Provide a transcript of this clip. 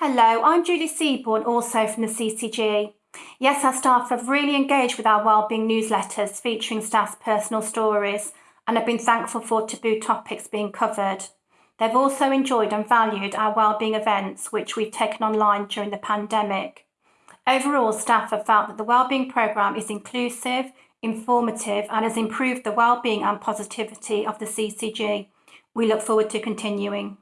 Hello, I'm Julie Seaborn, also from the CCG. Yes, our staff have really engaged with our wellbeing newsletters featuring staff's personal stories and have been thankful for taboo topics being covered. They've also enjoyed and valued our wellbeing events, which we've taken online during the pandemic. Overall, staff have felt that the wellbeing programme is inclusive, informative and has improved the wellbeing and positivity of the CCG. We look forward to continuing.